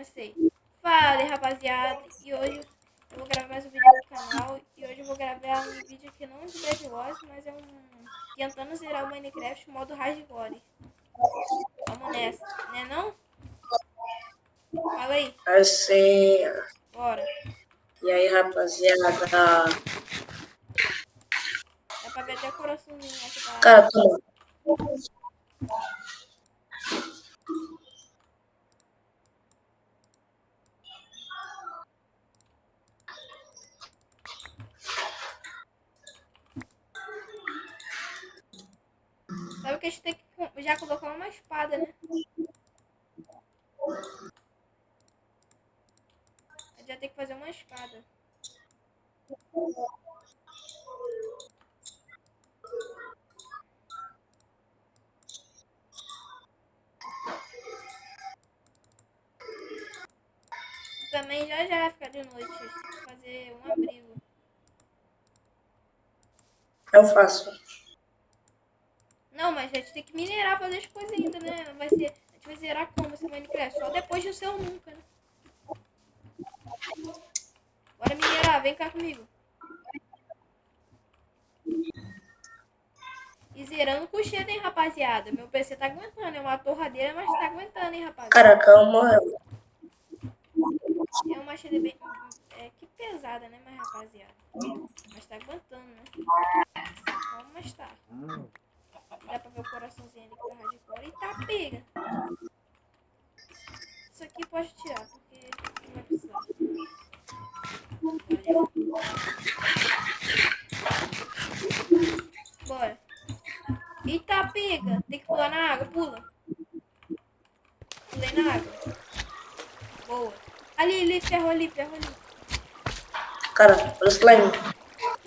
comecei. Fala, rapaziada. E hoje eu vou gravar mais um vídeo no canal. E hoje eu vou gravar um vídeo aqui não de Bad Wars, mas é um... Tentando zerar o Minecraft modo hardcore. Vamos nessa, né não? Fala aí. Assim. Bora. E aí, rapaziada? Dá pra ver até coraçãozinho aqui pra... Cara, toma. Que a gente tem que já colocar uma espada, né? A gente já tem que fazer uma espada. Também já já vai ficar de noite. Fazer um abrigo. Eu faço. Não, mas a gente tem que minerar, fazer as coisas ainda, né? Vai ser, a gente vai zerar como esse Minecraft? Só depois do seu nunca, né? Bora minerar, vem cá comigo. E zerando com cheiro, hein, rapaziada? Meu PC tá aguentando, é uma torradeira, mas tá aguentando, hein, rapaziada? Cara, calma. É uma cheira bem... É, que pesada, né, mas rapaziada? Mas tá aguentando, né? Vamos, mas tá. Dá pra ver o coraçãozinho ali que tá hardcore. E tá pega. Isso aqui pode tirar, porque não vai precisar. Olha. Bora. Eita, pega. Tem que pular na água. Pula. Pulei na água. Boa. Ali, ali, ferro ali, ferro ali. Cara, olha o slime.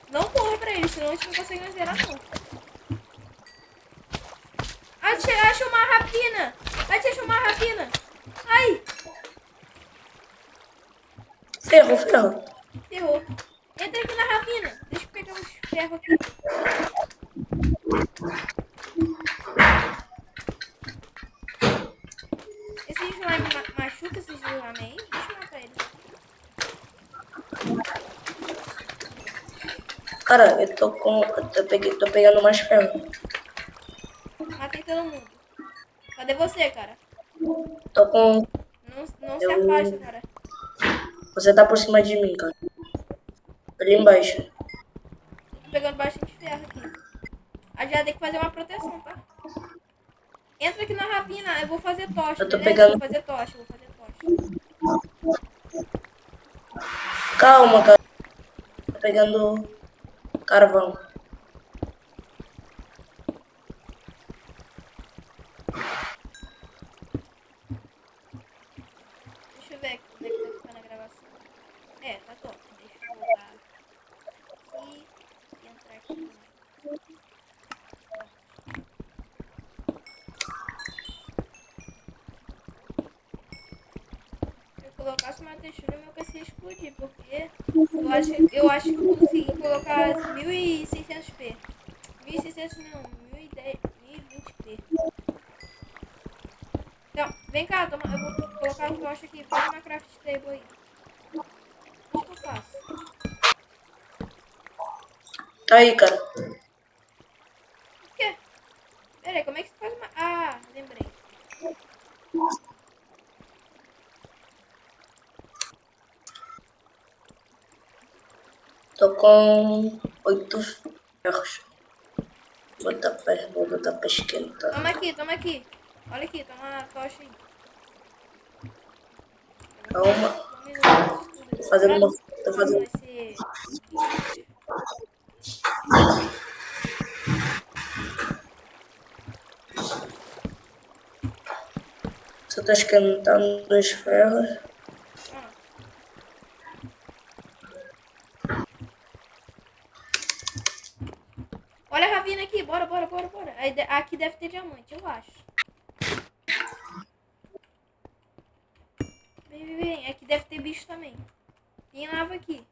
Não corra pra ele, senão a gente não consegue mais zerar, não. Achei, acho uma rapina! Achei, acho uma rapina! Ai! Ferro, ferro. Ferrou. Entra aqui na rapina. Deixa eu pegar uns ferros aqui. Esse slime ma machuca esse slime aí? Deixa eu matar ele. Cara, eu tô com. Eu tô, peguei, tô pegando mais ferro. Você, cara? Tô com. Não, não se Eu- afasta, cara. Você tá por cima de mim, cara. Ali embaixo. Tô pegando bastante ferro aqui. A gente tem que fazer uma proteção, tá? Entra aqui na rapina, eu vou fazer tocha, Eu tô beleza? pegando- Vou fazer tocha, vou fazer tocha. Calma, cara. Tô pegando carvão. Deixa eu ver aqui como é que tá ficando a gravação. É, tá top. Deixa eu voltar aqui e entrar aqui. Se eu colocasse uma textura, meu PC ia explodir, porque eu acho, eu acho que eu consegui colocar 1600p. 1600 não, 1010, 1020p. Então, vem cá, toma, eu vou colocar o tocha aqui. Faz uma craft Tá aí, cara. O quê? Pera aí, como é que você faz uma... Ah, lembrei. Tô com oito ferros. Vou botar pra, vou botar pra esquentar. Toma aqui, toma aqui. Olha aqui, toma a tocha aí. Calma. Minuto. Tô fazendo uma. Tô Como fazendo. vai ser... Só tô esquentando os ferros. Olha a ravina aqui, bora, bora, bora, bora. Aqui deve ter diamante, eu acho. Vem, vem, vem. Aqui deve ter bicho também. Tem lava aqui.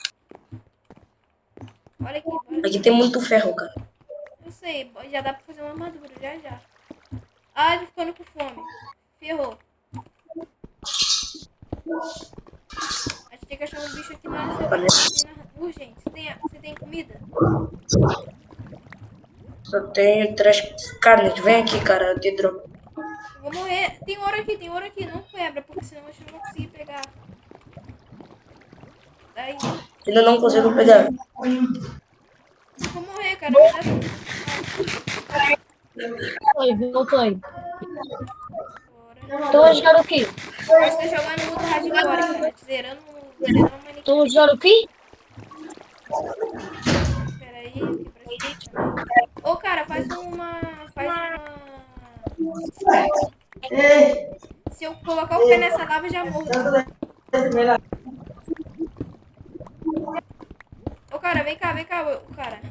Olha aqui, bora. Aqui tem muito ferro, cara. Eu sei, já dá pra fazer uma armadura, já, já. Ah, ele ficando com fome. Ferrou. A gente tem que achar um bicho aqui na. Urgente. Você tem, você tem comida? Só tenho três carnes. Vem aqui, cara. Eu te dropo. Eu vou morrer. Tem ouro aqui, tem ouro aqui. Não quebra, porque senão a gente não vai conseguir pegar. Daí. Ainda não consigo pegar. Eu vou morrer, cara. Me dá- Oi, a jogar o quê? Mas tá jogando muito hardcore, cara. Zerando, zerando o a jogar o quê? Pera aí, aqui pra explicar. Ô, cara, faz uma... Faz uma... Se eu colocar o pé nessa lava, eu já morro. Ô, cara, vem cá, vem cá, ô, cara.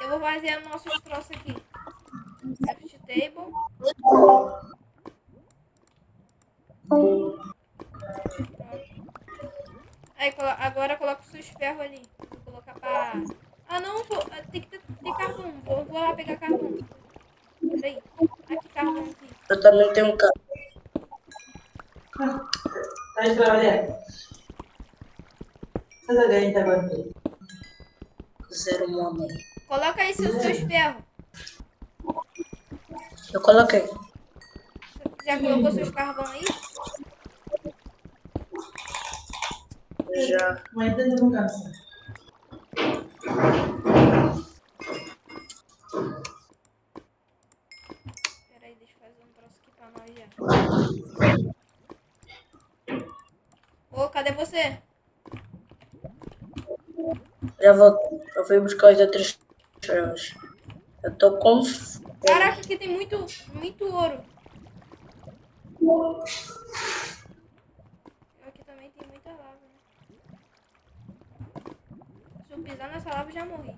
Eu vou fazer nossos troços aqui. Table. Aí, agora coloca os seus ferros ali. Vou colocar pra... Ah, não, vou... ah, tem que ter, ter carvão. Vou, vou lá pegar carvão. Peraí. Aqui, carvão aqui. Eu também tenho um carro. Tá de trabalhar? Faz a ganha tá agora. Zero homem. Coloca aí seus, seus ferros. Eu coloquei. Já colocou seus carvão aí? Já. Mas ainda não cansa. Pera aí, deixa eu fazer um troço aqui pra nós já. Ô, cadê você? Já vou. Eu fui buscar os outros ferros. Eu tô com. Caraca, aqui tem muito, muito ouro. Aqui também tem muita lava, né? Se eu pisar nessa lava, eu já morri.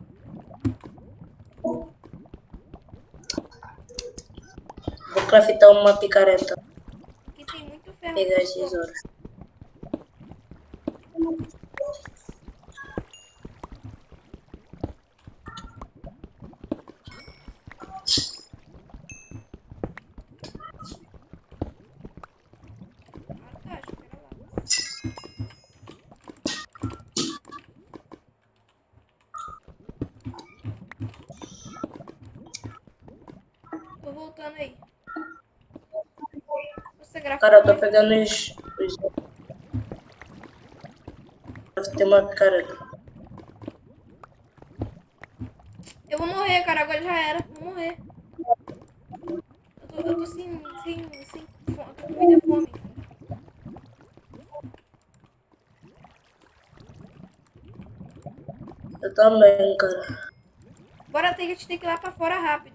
Vou craftar uma picareta. Aqui tem muito ferro. Pegar muito esses bom. ouros. Ah, tá, espera lá. Tô voltando aí. Você grava Cara, eu tô pegando os. os... Craftei uma picareta. Eu vou morrer, cara. Agora já era. Vou morrer. Eu tô, eu tô sem, sem, sem fome. Tô com muita fome. Eu também, cara. Bora ter que a gente tem que ir lá pra fora rápido.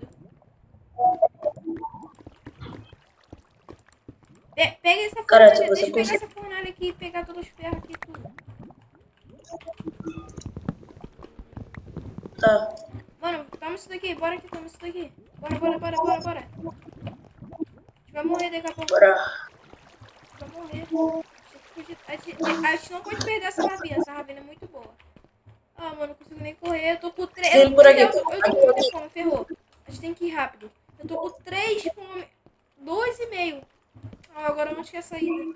Pe- pega essa fornalha. Deixa eu pegar essa fornalha aqui e pegar todos os ferros aqui tudo. Tá. Mano, toma isso daqui. Bora aqui, toma isso daqui. Bora, bora, bora, bora, bora. A gente vai morrer daqui a pouco. Bora. A gente vai morrer. A gente, a gente- não pode perder essa ravina. Essa ravina é muito boa. Ah, mano, não consigo nem correr. Eu tô com três. Eu, por aqui. eu, eu tô com muita fome, ferrou. A gente tem que ir rápido. Eu tô com três fome. Dois e meio. Ah, agora onde que é a saída?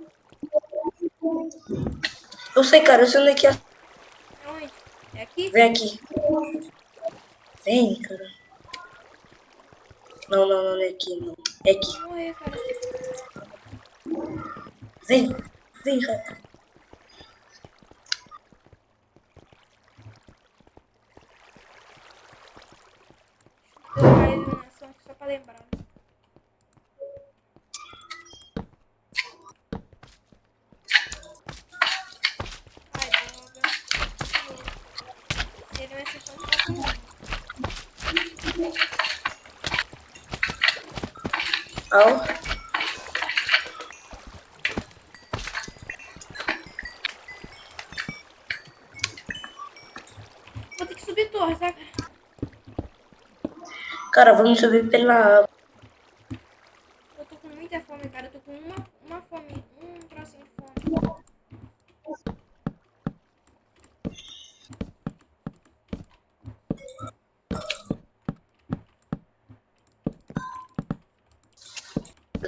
Eu sei, cara. Eu sei onde é que é. É onde? É aqui? Vem aqui. Vem, cara. Não, não, não é aqui, não. É aqui. Vou morrer, cara. Vem. Vem, cara. Só pra lembrar. Au. Vou ter que subir torre, tá, cara? Vamos subir pela. Eu tô com muita fome, cara. Eu tô com uma, uma fome, um trocinho de fome.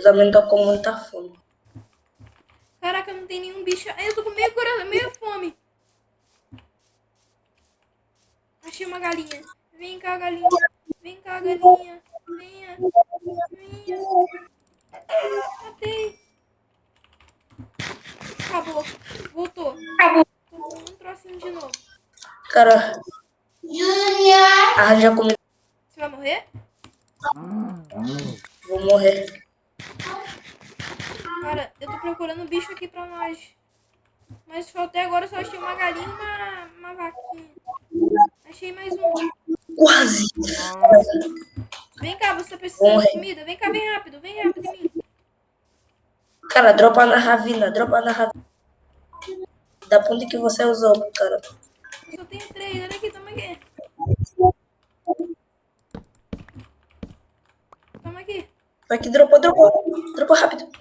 Também tô com muita fome. Caraca, não tem nenhum bicho. Eu tô com meio, cora- meio fome. Achei uma galinha. Vem cá, galinha. Vem cá, galinha. Venha. Venha. Matei. Acabou. Voltou. Acabou. Tô um trocinho de novo. Cara. Arranja comida. Você vai morrer? Vou morrer. Cara, eu tô procurando bicho aqui pra nós. Mas só até agora eu só achei uma galinha e uma, uma vaquinha. Achei mais um. Quase. Vem cá, você tá precisando de comida? Vem cá, vem rápido, vem rápido em mim. Cara, dropa na ravina, dropa na ravina. Da ponte que você usou, cara. Eu só tenho três, olha aqui, toma aqui. Toma aqui. Vai que dropou, dropou. Dropou rápido.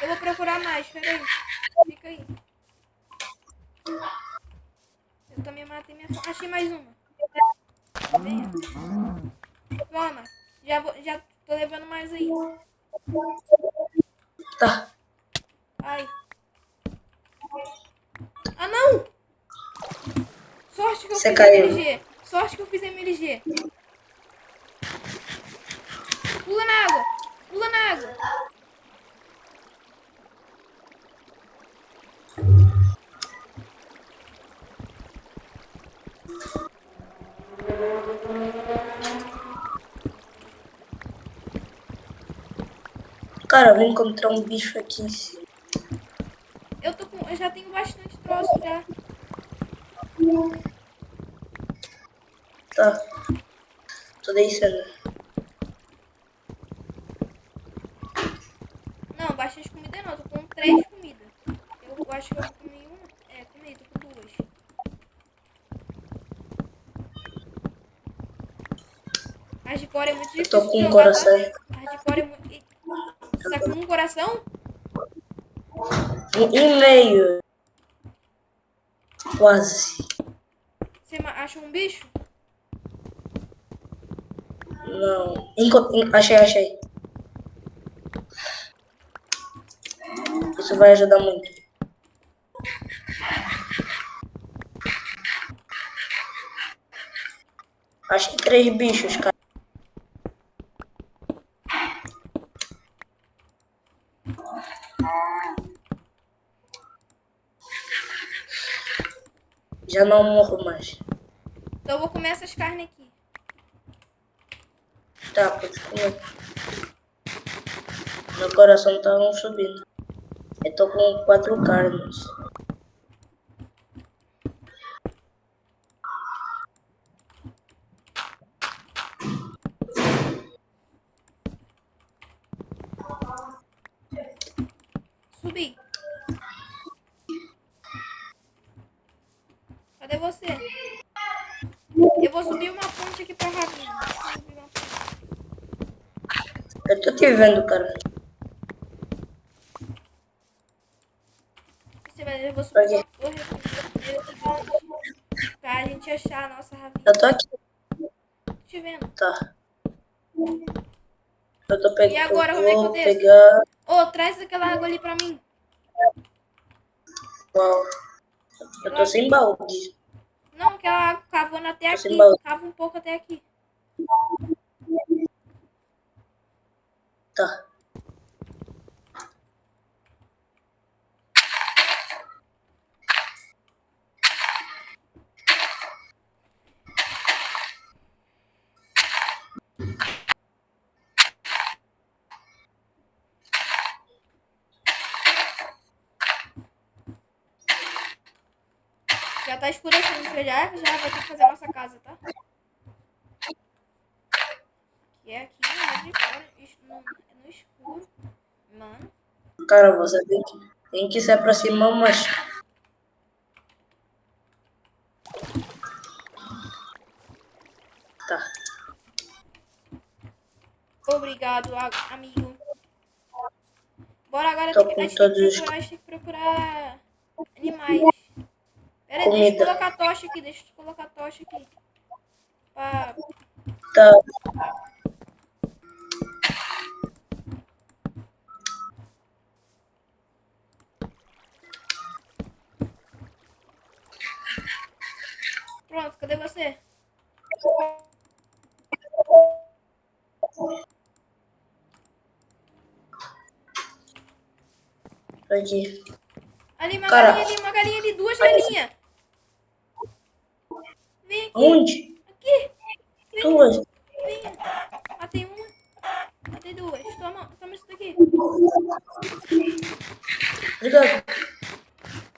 Eu vou procurar mais, peraí. Fica aí. Eu também matei minha fome. Achei mais uma. Venha. Toma. Já, vou, já tô levando mais aí. Tá. Ai. Ah, não! Sorte que eu Você fiz caiu. MLG. Sorte que eu fiz MLG. Pula na água. Pula na água. Cara, eu vou encontrar um bicho aqui em cima. Eu, tô com, eu já tenho bastante troço já. Tá. Tô descendo. Não, bastante comida não. Tô com três comidas. Eu acho que eu comi uma. É, comi, tô com duas. A de core é muito Eu difícil. tô de com um coração. Tá? A de core é muito. Tá com um coração? Um e meio. Quase. Você achou um bicho? Não. Enco- en- Achei, achei. Isso vai ajudar muito. Achei três bichos, cara. Já não morro mais. Então eu vou comer essas carnes aqui. Tá, comer. Meu coração tá um subindo. Eu tô com quatro carnes. Subi. Cadê você? Eu vou subir uma ponte aqui pra ravina. Eu tô te vendo, cara. Você vai, eu vou subir uma torre. Pra gente achar a nossa ravina. Eu tô aqui. Tô te vendo. Tá. Eu tô pegando. E agora, como é que eu desço? pegar. Ô, traz aquela água ali pra mim. Qual? Eu tô sem balde. Não, aquela água cavando até aqui. Cava um pouco até aqui. Tá. Já tá escurecendo, já, já vai ter que fazer a nossa casa, tá? Que é aqui, no, no escuro. Mano, Cara, você tem que, tem que se aproximar mais. Tá. obrigado, amigo. Bora agora, Tô tem que, a, gente procurar, tem que procurar animais. Pera aí, deixa eu colocar a tocha aqui, deixa eu colocar a tocha aqui. Tá. Pronto, cadê você? Aqui. Ali, uma Cara. galinha ali, uma galinha ali, duas galinhas. Vem aqui, Onde? aqui. Vem, Duas. vem. Matei uma, matei duas. Toma, toma isso daqui. Obrigado.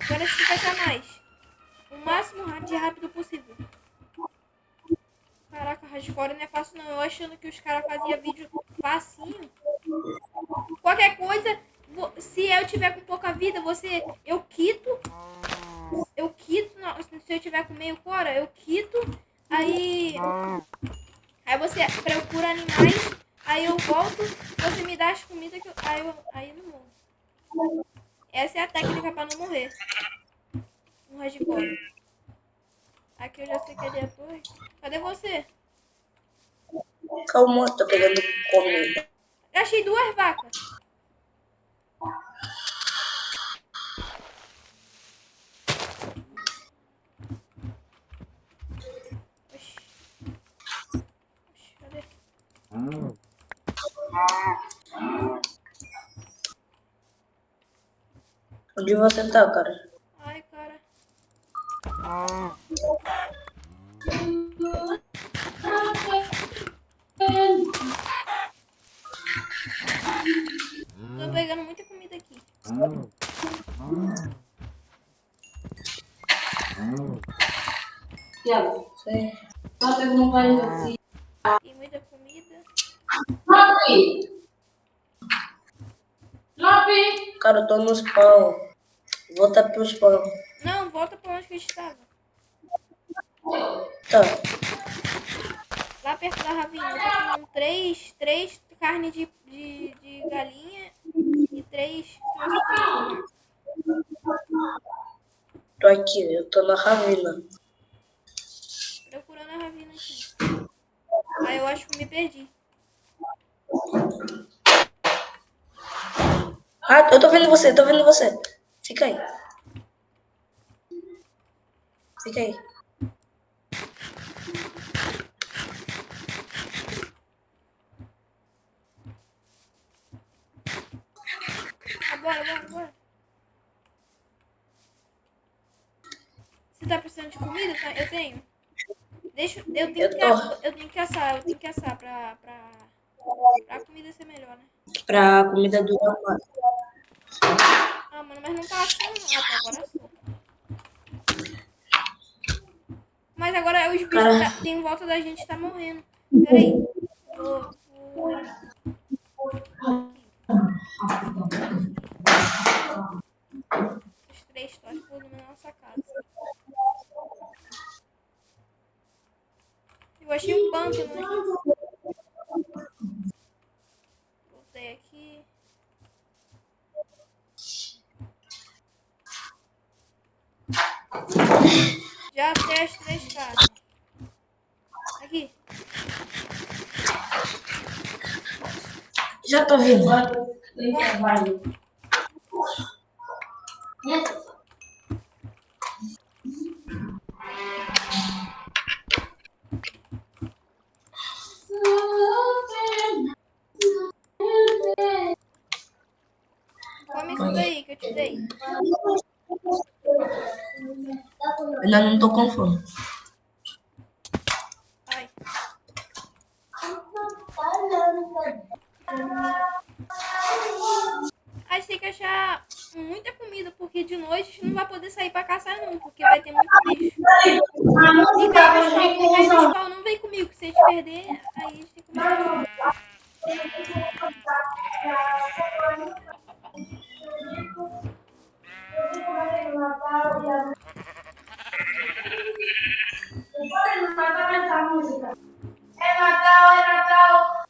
Agora se encaixar mais. O máximo de rápido possível. Caraca, hardcore não é fácil não. Eu achando que os caras faziam vídeo facinho. Qualquer coisa, se eu tiver com pouca vida, você. Eu quito. Eu quito. Se eu tiver com meio cora, eu quito. Aí. Aí você procura animais. Aí eu volto. Você me dá as comidas que eu. Aí eu, aí eu não morro. Essa é a técnica pra não morrer. Um hardcore. Aqui eu já sei cadê a torre. Cadê você? Calma, tô pegando comida. Eu achei duas vacas. Oxi. Oxi, cadê? Onde você tá, cara? Ai, cara. Tô pegando muita comida aqui. Tiago, Sim. só que não vai assim. Tem muita comida. Lopi! Lopi! Cara, eu tô no spawn. Volta pro spawn. Não, volta pra onde que a gente tava. Tá. Lá perto da ravinha. Comendo três, três carnes de, de, de galinha e três. Tô aqui, eu tô na ravina. Procurando a ravina aqui. Aí eu acho que me perdi. Ah, eu tô vendo você, tô vendo você. Fica aí. Fica aí. Bora, bora, bora. Você tá precisando de comida? Tá? Eu tenho. Deixa, eu tenho Eu que, eu tenho que assar, eu tenho que assar pra, pra, pra comida ser melhor, né? Pra comida do mais. Ah, mano, mas não tá assando. Ah, tá, agora assou. Mas agora os bichos tá, tem em volta da gente tá morrendo. Peraí. Vou, vou... Os três toques por na nossa casa. Eu achei um pântano aqui. Voltei aqui. Já até as três casas. Aqui. Já tô vindo. Come isso daí que eu te dei. Ainda não tô com fome. Ai. A gente tem que achar muita comida, porque de noite a gente não vai poder sair pra caçar não, porque vai ter muito bicho. Fica aí spawn, não vem comigo, se a gente perder, aí a gente tem que comer.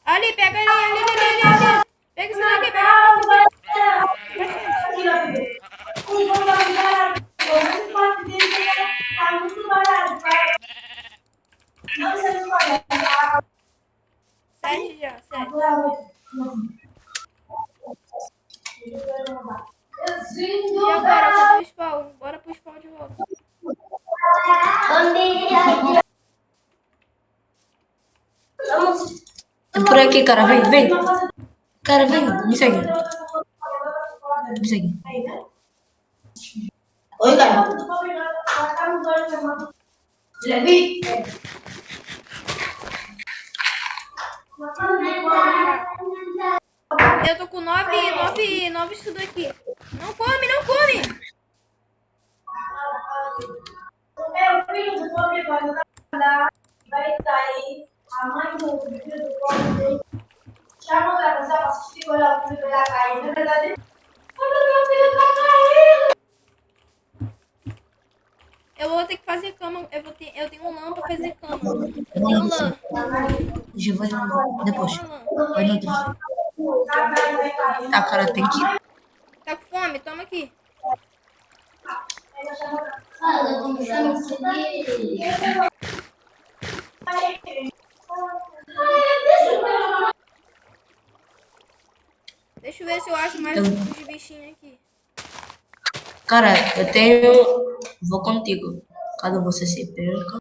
Ali, pega ali, ali, ali, ali, ali. Pega isso daqui, pega a parte Sete já, sete. E agora, cadê o spawn? Bora pro spawn de volta. É por aqui, cara. Vem, vem. Cara, vem. Me segue. Me segue. Oi, cara. Levi. Eu tô com nove, nove, nove isso daqui. Não come, não come! É o filho do pobre vai dar, vai sair. A mãe do filho do pobre chama pra você pra assistir olhar o filho da cair. Na verdade, olha meu filho tá caindo. Eu vou ter que fazer cama. Eu, vou ter, eu tenho um lã pra fazer cama. Eu tenho lã. Já vai depois. Uma lã. Vai no outro. Tá, cara, tem que. Tá com fome? Toma aqui. Deixa eu ver se eu acho mais Eu- uns de bichinho aqui. Cara, eu tenho. Vou contigo. Caso você se perca.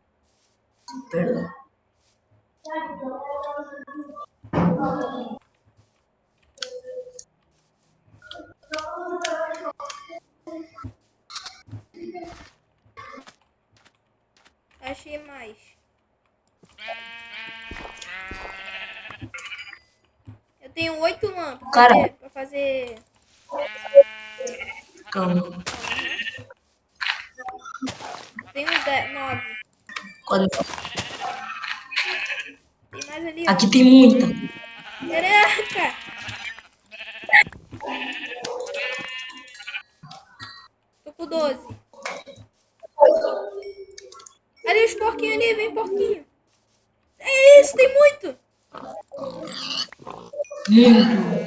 Se perda. Achei mais. Eu tenho oito lã pra Cara. fazer, pra fazer. Calma. Tenho dez, nove. Quando... Tem mais ali, ó. Aqui tem muita. Caraca! Tô com 12. Ali os porquinhos ali, vem porquinho. É isso, tem muito! Muito.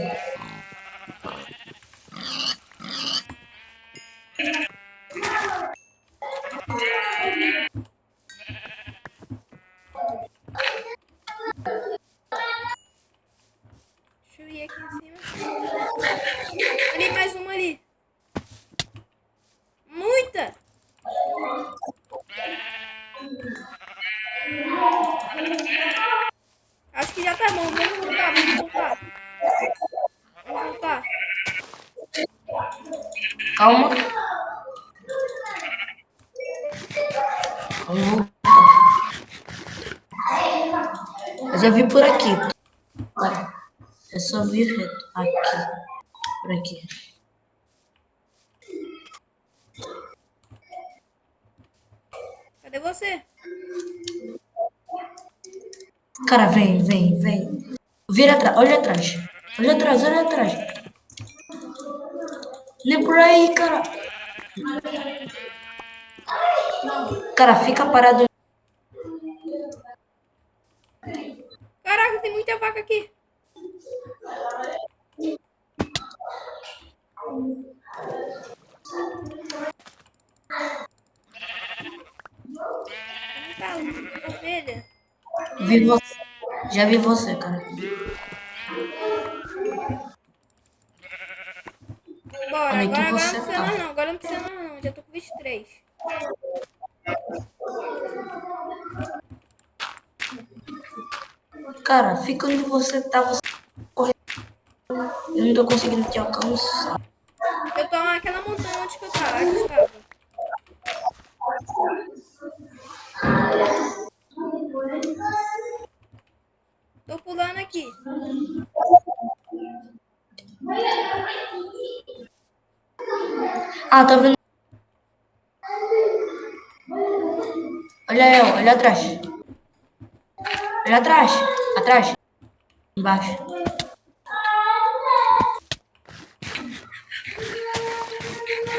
Deixa eu ir aqui em cima. Ali, mais uma ali. Muita! Acho que já tá bom. Vamos voltar, vamos voltar. Vamos voltar. Calma. Eu já vi por aqui. Cara, é só vir reto. Aqui. Por aqui. Cadê você? Cara, vem, vem, vem. Vira atrás, olha atrás. Olha atrás, olha atrás. Nem por aí, cara. Cara, fica parado. Caraca, tem muita vaca aqui. Tá? Ovelha. Vi você. Já vi você, cara. Bora, Onde é que agora, agora você não precisa tá? mais não, agora não precisa mais não, já tô com 23. Cara, fica onde você tá. Você correndo. Eu não tô conseguindo te alcançar. Eu tô naquela montanha onde que eu tava, que eu estava. Tô pulando aqui. Ah, tá vendo? Olha eu, olha atrás. Olha atrás. Atrás. Embaixo.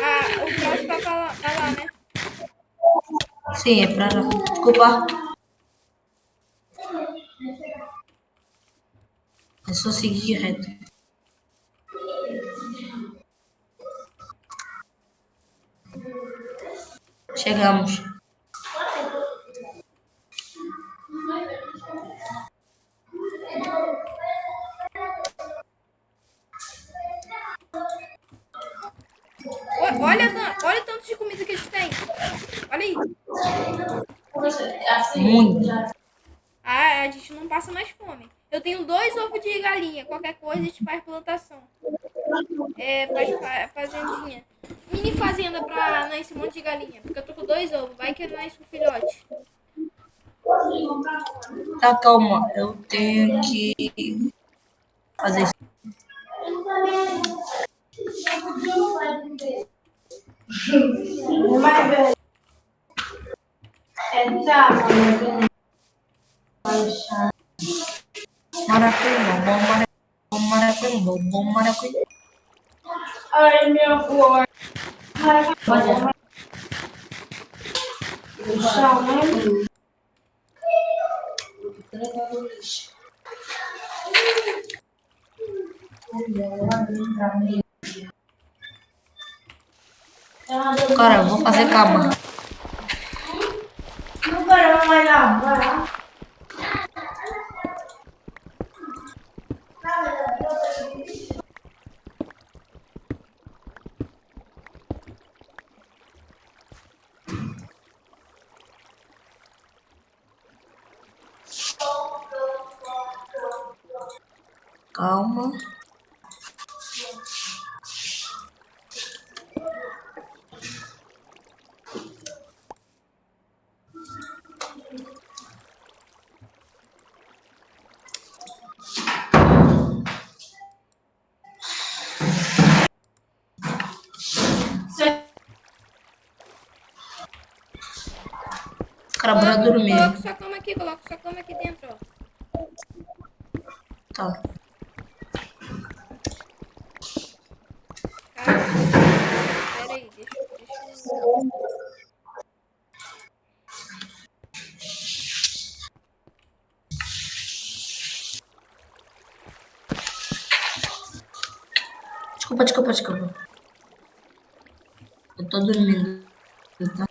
Ah, o próximo tá pra lá, pra né? Sim, é pra lá. Desculpa. É só seguir reto. Chegamos. Muito. Ah, a gente não passa mais fome. Eu tenho dois ovos de galinha. Qualquer coisa a gente faz plantação. É, faz fa- fazendinha. Mini fazenda pra nascer um monte de galinha. Porque eu tô com dois ovos. Vai que nasce um filhote. Tá, calma. Eu tenho que fazer isso. Maracuíba, bom maracuíba, bom maracuíba. Ai, meu amor. O chão, né? Cara, eu vou fazer cama. Não mais não. vai lá. Calma. Bora dormir. Coloca sua cama aqui, coloca sua cama aqui dentro, ó. Tá. Cara, pera aí, deixa, deixa eu... Desculpa, desculpa, desculpa. Eu tô dormindo. Tá?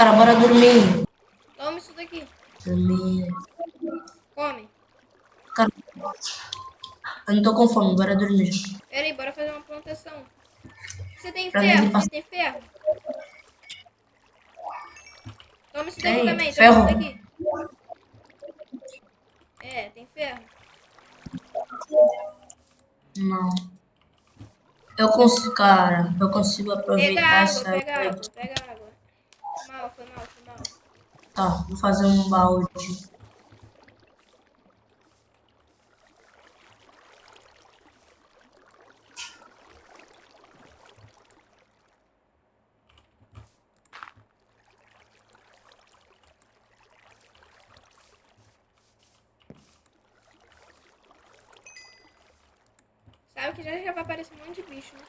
Cara, bora dormir. Toma isso daqui. Dormir. Come. Cara, eu não tô com fome, bora dormir. Pera aí, bora fazer uma plantação. Você tem Pra ferro? Você tem ferro? Toma isso daqui Tem, também, ferro. toma isso daqui. É, tem ferro. Não. Eu consigo, cara, eu consigo Pega aproveitar água, essa. pega água, pega água. Foi mal, foi mal, foi mal. Tá, vou fazer um balde. Sabe que já já vai aparecer um monte de bicho, né?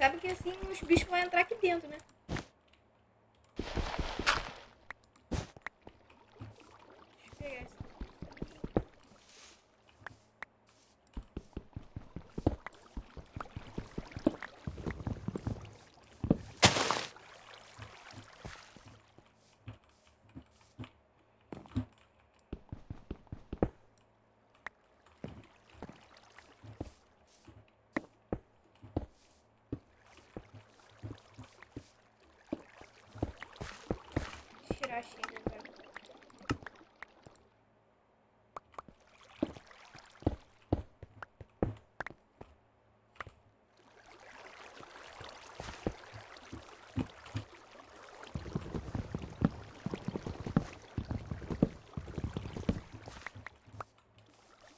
Sabe que assim os bichos vão entrar aqui dentro, né? Deixa eu pegar esse. Tirar a chega agora.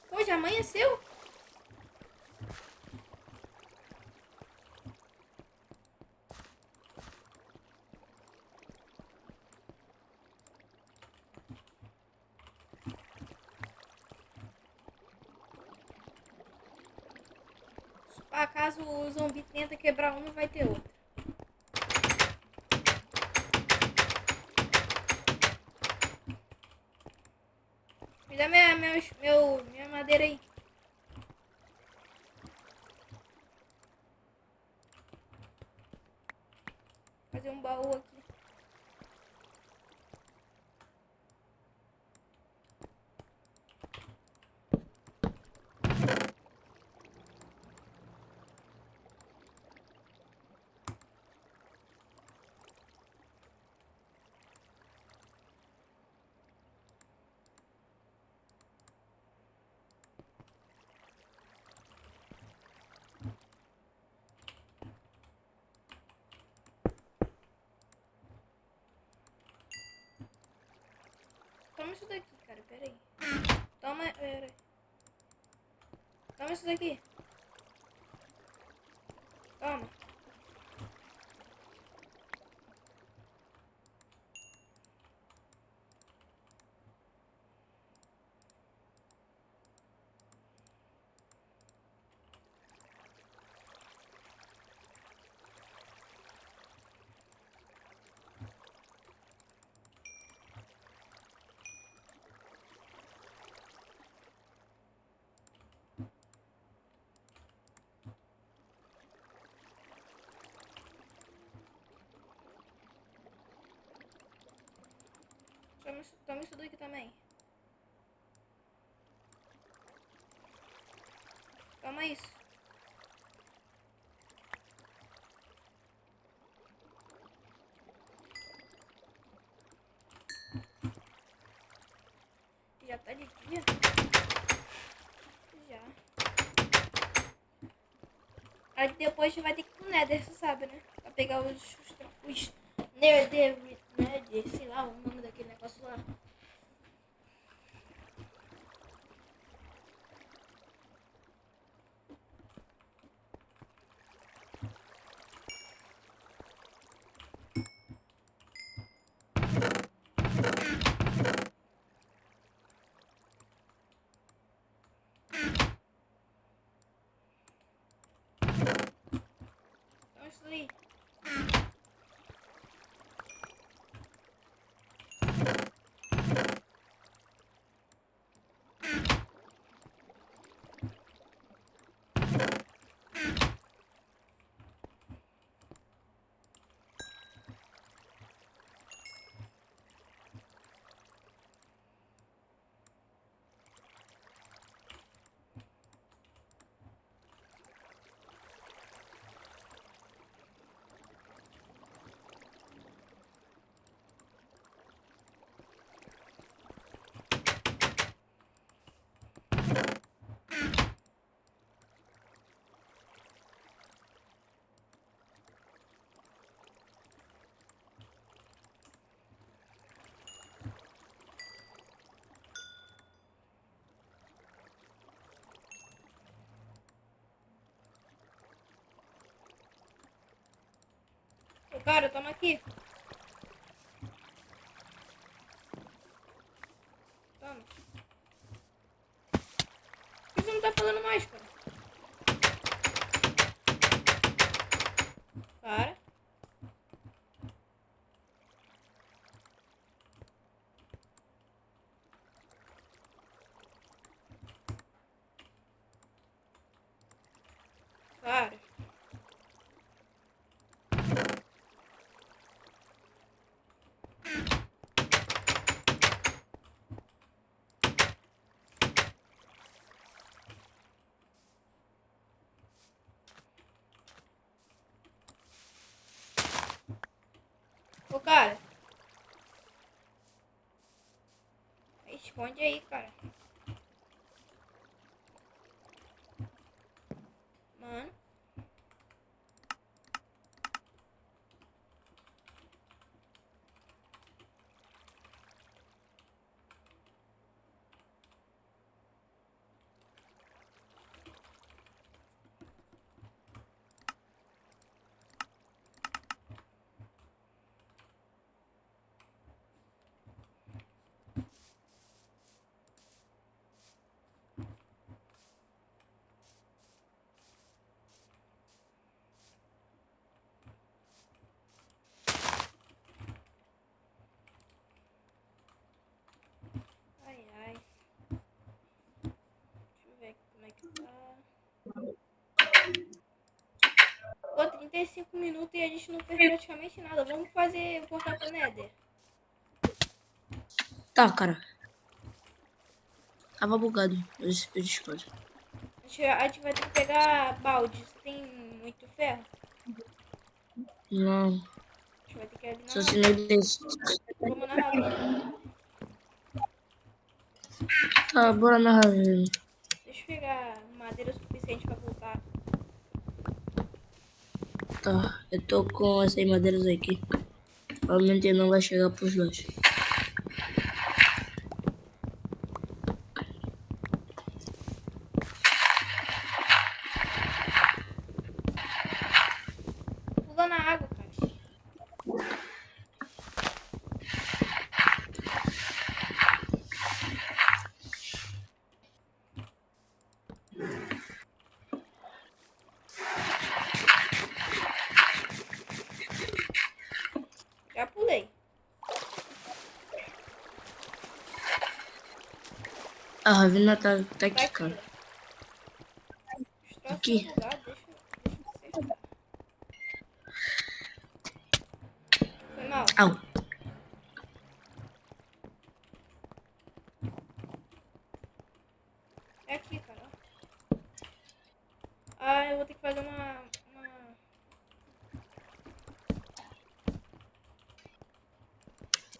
Pô, já amanheceu? Ah, caso o zumbi tenta quebrar um, não vai ter outro. Me dá minha, minha, meu, minha madeira aí. Fazer um baú aqui. Toma isso daqui, cara. Pera aí. Toma. Pera aí. Toma isso daqui. Toma. Toma isso, daqui também. Toma isso. Já tá de dia? Já. Aí depois vai ter que ir pro Nether, você sabe, né? Pra pegar os... os, os Nether, Nether, sei lá o nome daquele negócio lá. Então isso aí. Ô, Cara, toma aqui. Toma. Por que você não tá falando mais? Cara. Cara. Ô, cara. Esconde aí, cara. como é que tá. Pô, 35 minutos e a gente não fez praticamente nada. Vamos fazer, voltar pro Nether. Tá, cara. Tava bugado. Eu, eu. A gente, vai ter que pegar balde. Tem muito ferro? Não. A gente vai ter que ir Só se não tem... Vamos na ravina. Tá, bora na. Deixa eu pegar madeira suficiente pra voltar. Tá, eu tô com essas madeiras aqui. Provavelmente não vai chegar pros dois. Pula na água, cara. Já pulei. A ravina tá, tá aqui, cara. Aqui. Foi mal. Au. É aqui, cara. Ah, eu vou ter que fazer uma. uma...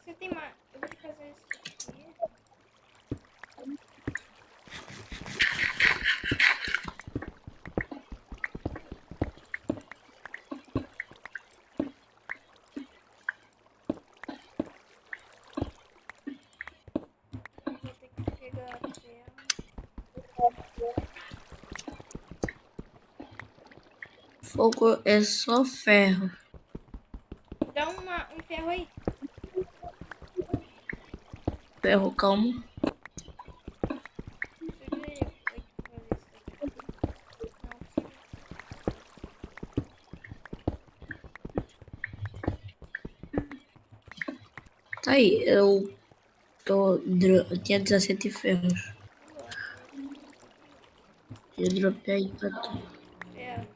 Você tem mais. Eu vou ter que fazer isso aqui. Eu vou ter que pegar ferro. Fogo é só ferro. Dá uma, um ferro aí. Ferro. Não, Tá aí, eu tô. Eu tinha 17 ferros. Eu dropei aí pra tu. ferro.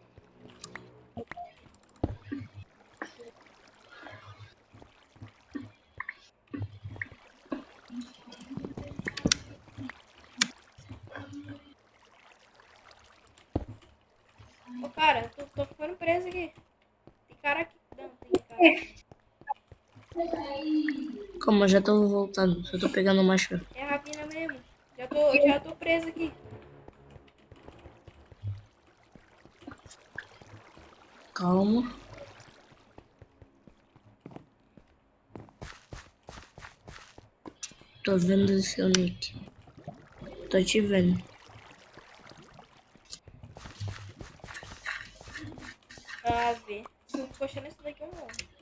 Ô, cara, tô, tô ficando preso aqui. Tem cara aqui. Não, tem cara. aqui. Calma, eu já tô voltando. Só tô pegando mais ferro. É a ravina mesmo. Já tô, já tô preso aqui. Calma. Tô vendo o seu nick. Tô te vendo. Ah, ver. Se eu encostar nesse daqui, eu morro.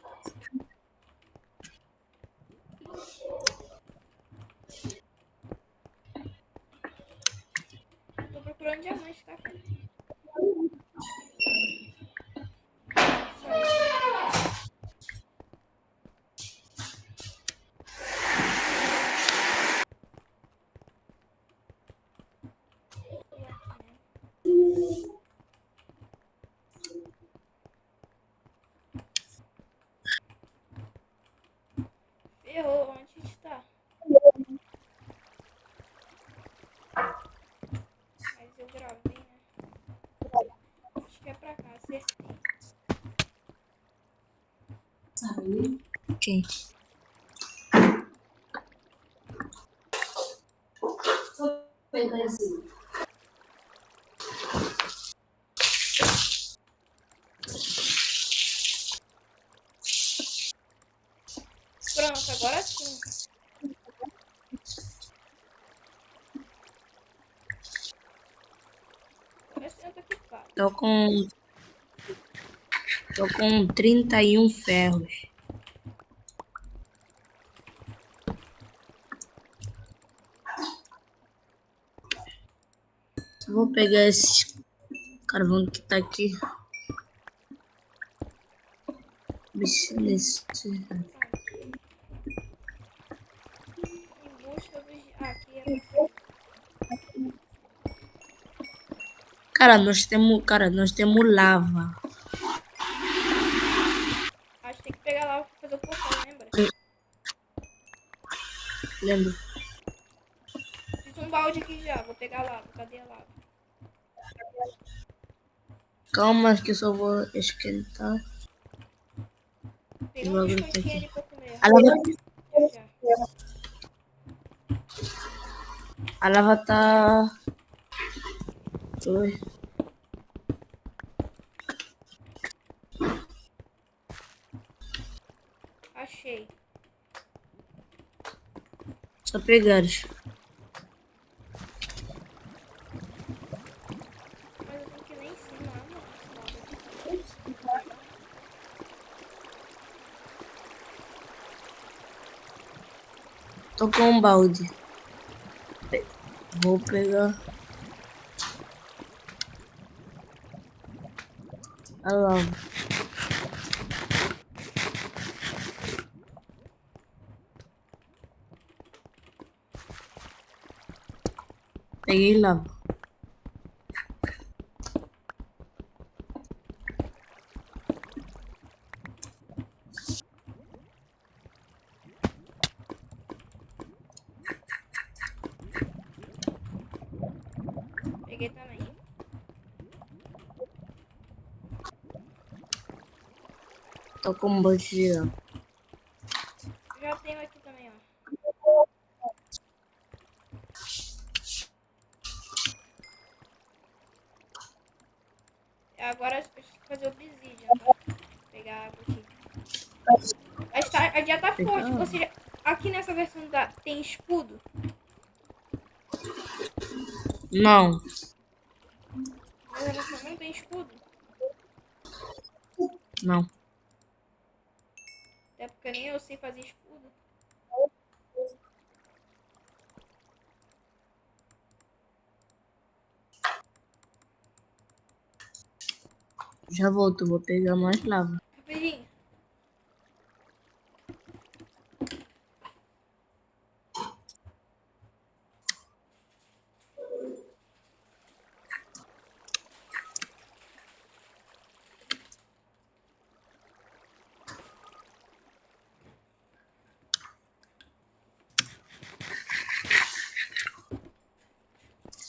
Tô procurando diamante, tá? cara? Ferrou, onde a gente tá? Mas eu gravei, né? Acho que é pra cá, acertei. Quem? Pronto, agora sim. Equipado. Tô com. Tô com 31 ferros. Vou pegar esse carvão que tá aqui. Bicho nesse. Ah, cara, nós temos, cara, nós temos lava. Acho que tem que pegar lava pra fazer o portão, lembra? Lembro. Calma, que eu só vou esquentar. Peguei Vou um aqui. comer. A lava, Já. a lava tá. Oi. Achei. Só pegares. Mas eu tenho que ir lá em cima. Ah, não. esse lava. Tô com um balde. Vou pegar. A lava. Peguei lava. Peguei também. Tô com um lava. Já tenho aqui também, ó. Agora eu preciso fazer obsidian, tá? Vou pegar água aqui. A, está, a dia tá forte. Você já- aqui nessa versão da, tem escudo? Não. Nessa versão não tem escudo? Não. Até porque nem eu sei fazer escudo. Já volto, vou pegar mais lava.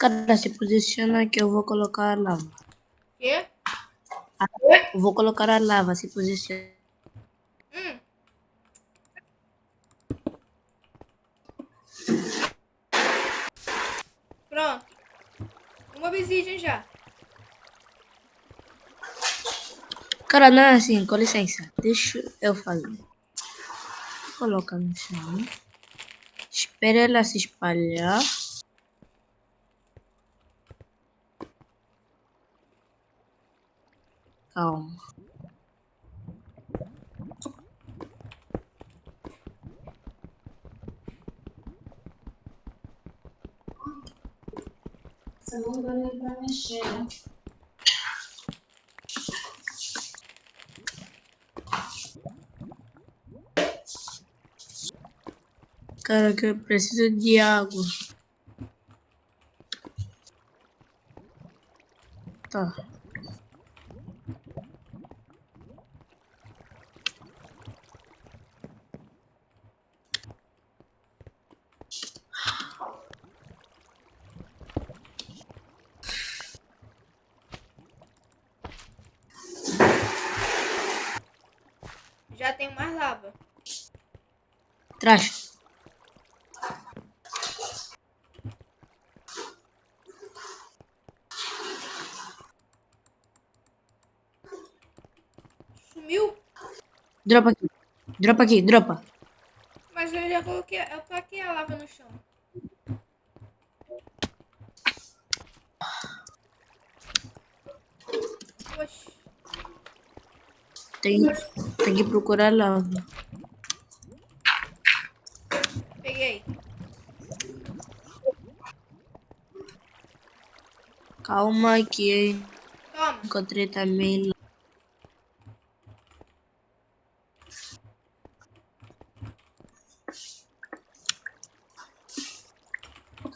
Cara, se posiciona que eu vou colocar a lava. Quê? Eu vou colocar a lava, se posiciona. Hum. Pronto. Uma obsidian já. Cara, não é assim, com licença. Deixa eu fazer. Coloca no chão. Espera ela se espalhar. Calma. Você não dá nem pra mexer, né? Cara, que eu preciso de água. Tá. Já tenho mais lava. Traz. Sumiu? Dropa aqui. Dropa aqui, dropa. Mas eu já coloquei. Eu taquei a lava no chão. Oxi. Tem, tem que procurar lava. Peguei. Calma que Toma. encontrei também.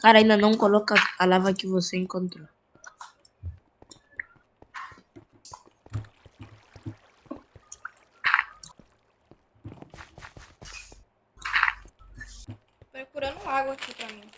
Cara, ainda não coloca a lava que você encontrou. Procurando água aqui pra mim.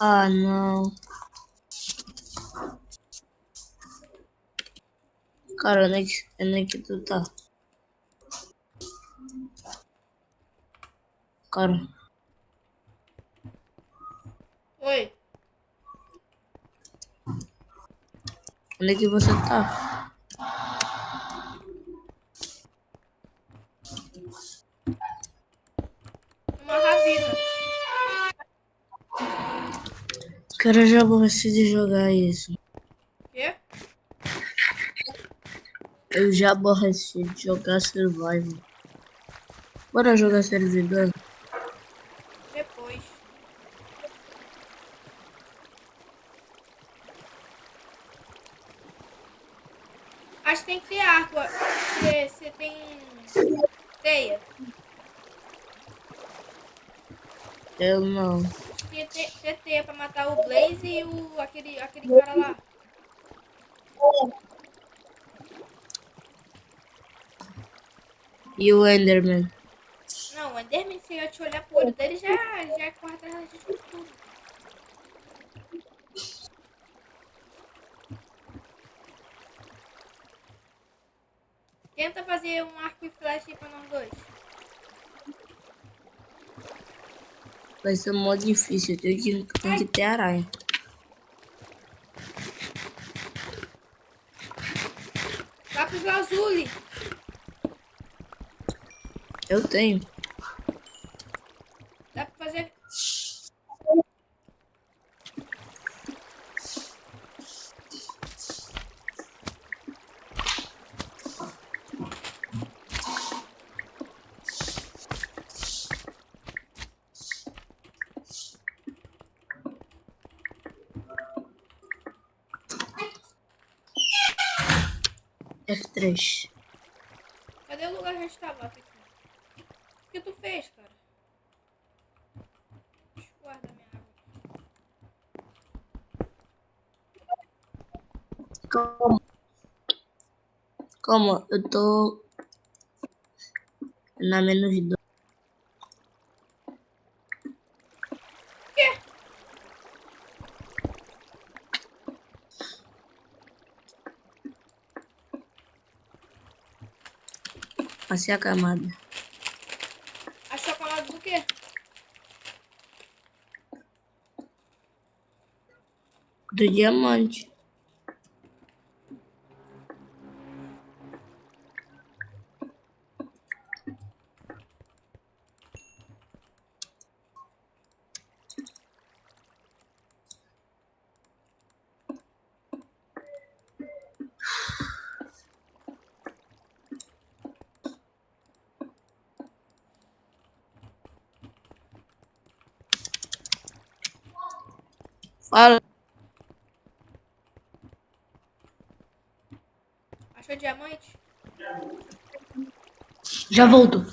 Ah, não. Cara, onde é que, onde é que tu tá? Cara, Oi. onde é que você tá? Cara, eu já aborreci de jogar isso. Quê? Eu já aborreci de jogar Survival. Bora jogar servidor? Depois. Acho que tem que ter. Você, você tem teia. Eu não. Ter teia pra matar o Blaze e o, aquele, aquele cara lá. E o Enderman? Não, o Enderman, se eu te olhar pro olho dele, já, já corre atrás da gente com tudo. Tenta fazer um arco e flecha aí pra nós dois. Vai ser mó difícil. Tem que, tem que ter aranha. Lápis lazuli. Eu tenho. outras. Cadê o lugar que tá a gente tava? Aqui? O que tu fez, cara? Guarda minha água. Como? Eu tô... Na menos dois. Achei a camada. Achou é a camada do quê? Do diamante. Já volto.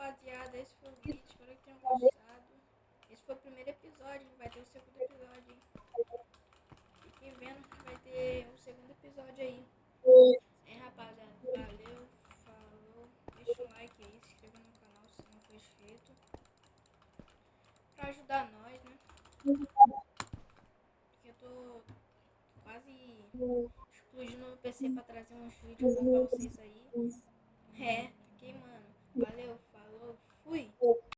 Rapaziada, esse foi o vídeo. Espero que tenham gostado. Esse foi o primeiro episódio, vai ter o segundo episódio. Fiquem vendo que vai ter o segundo episódio aí. É, rapaziada, valeu, falou. Deixa o like aí, se inscreva no canal se não for inscrito. Pra ajudar nós, né? Porque eu tô quase explodindo meu PC pra trazer uns vídeos pra vocês aí.